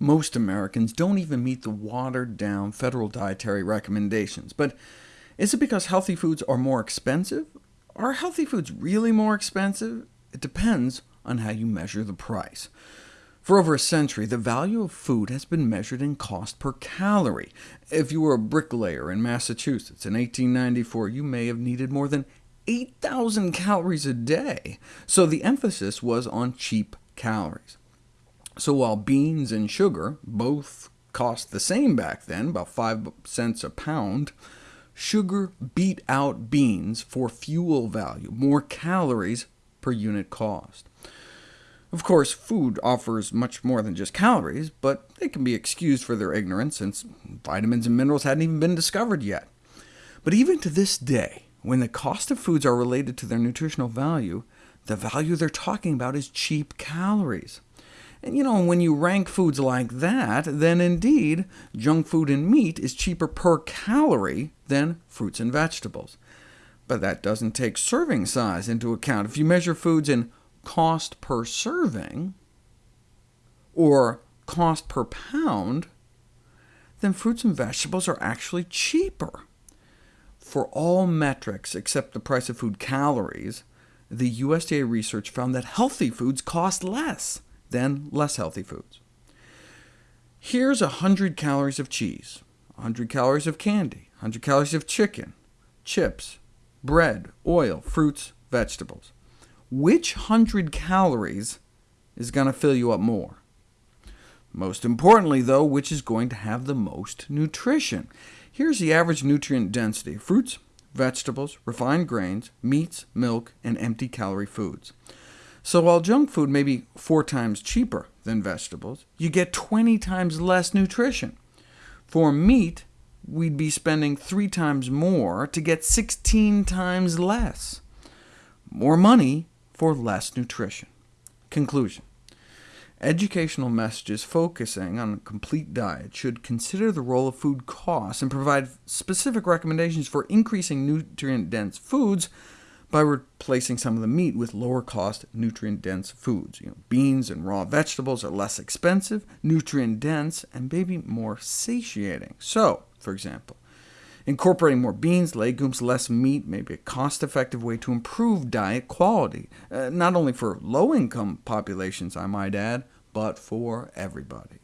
most Americans don't even meet the watered-down federal dietary recommendations. But is it because healthy foods are more expensive? Are healthy foods really more expensive? It depends on how you measure the price. For over a century, the value of food has been measured in cost per calorie. If you were a bricklayer in Massachusetts in 1894, you may have needed more than 8,000 calories a day, so the emphasis was on cheap calories. So while beans and sugar both cost the same back then, about 5 cents a pound, sugar beat out beans for fuel value, more calories per unit cost. Of course, food offers much more than just calories, but they can be excused for their ignorance, since vitamins and minerals hadn't even been discovered yet. But even to this day, when the cost of foods are related to their nutritional value, the value they're talking about is cheap calories. And you know, when you rank foods like that, then indeed, junk food and meat is cheaper per calorie than fruits and vegetables. But that doesn't take serving size into account. If you measure foods in cost per serving, or cost per pound, then fruits and vegetables are actually cheaper. For all metrics except the price of food calories, the USDA research found that healthy foods cost less than less healthy foods. Here's 100 calories of cheese, 100 calories of candy, 100 calories of chicken, chips, bread, oil, fruits, vegetables. Which 100 calories is going to fill you up more? Most importantly, though, which is going to have the most nutrition? Here's the average nutrient density fruits, vegetables, refined grains, meats, milk, and empty-calorie foods. So while junk food may be four times cheaper than vegetables, you get 20 times less nutrition. For meat, we'd be spending three times more to get 16 times less. More money for less nutrition. Conclusion. Educational messages focusing on a complete diet should consider the role of food costs and provide specific recommendations for increasing nutrient-dense foods by replacing some of the meat with lower-cost, nutrient-dense foods. You know, beans and raw vegetables are less expensive, nutrient-dense, and maybe more satiating. So, for example, Incorporating more beans, legumes, less meat may be a cost-effective way to improve diet quality, uh, not only for low-income populations, I might add, but for everybody.